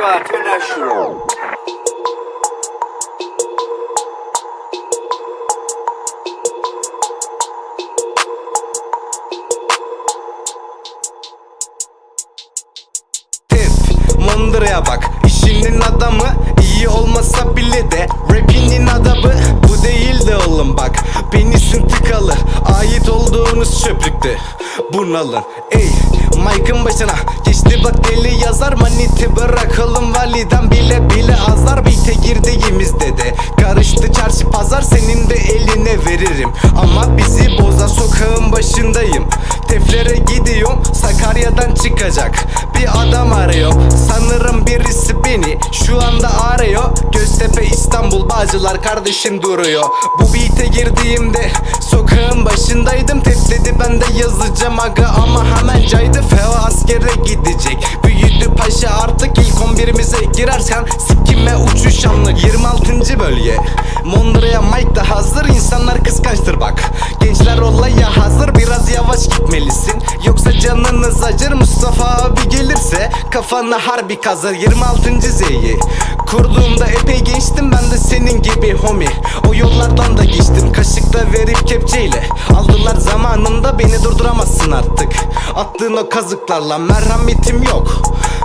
Squad International. Tef, Mondıra'ya bak. İşinin adamı iyi olmasa bile de Rapinin adabı bu değil de oğlum bak. Penisin tıkalı ait olduğunuz çöplükte Bunalın ey Mike'ın başına. Geçti bak deli yazar Bırakalım validen bile bile azar Beyte girdiğimizde de karıştı çarşı pazar Senin de eline veririm. Ama bizi bozar sokağın başındayım. Teflere gidiyorum Sakarya'dan çıkacak. Bir adam arıyor Sanırım birisi beni şu anda arıyor. Göztepe İstanbul Bağcılar kardeşim duruyor. Bu beat'e girdiğimde sokağın başındaydım. Tef dedi ben de yazacağım aga ama hemen caydı 11'imize girerken Sikime uçuş anlık. 26. bölge. Mondra'ya Mike da hazır. İnsanlar kıskançtır bak. Gençler olaya hazır. Biraz yavaş gitmelisin. Yoksa canınız acır. Mustafa abi gelirse Kafana harbi kazır. 26. Z'yi. Kurduğumda epey gençtim. Ben de senin gibi homie. O yollardan da geçtim. Kaşıkla verip kepçeyle Aldılar zamanında. Beni durduramazsın artık. Attığın o kazıklarla merhametim yok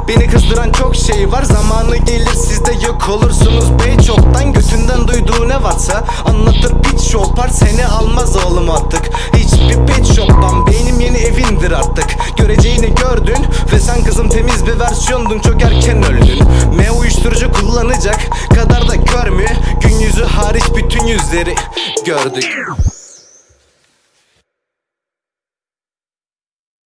Beni kızdıran çok şey var. Zamanı gelir siz de yok olursunuz. Bey çoktan Götünden duyduğu ne varsa Anlatır. Pit shopar Seni almaz oğlum artık. Hiçbir pet shop'tan Benim yeni evindir artık. Göreceğini gördün Ve sen kızım temiz bir versiyondun. Çok erken öldün. Me uyuşturucu kullanacak Kadar da kör mü? Gün yüzü hariç bütün yüzleri gördük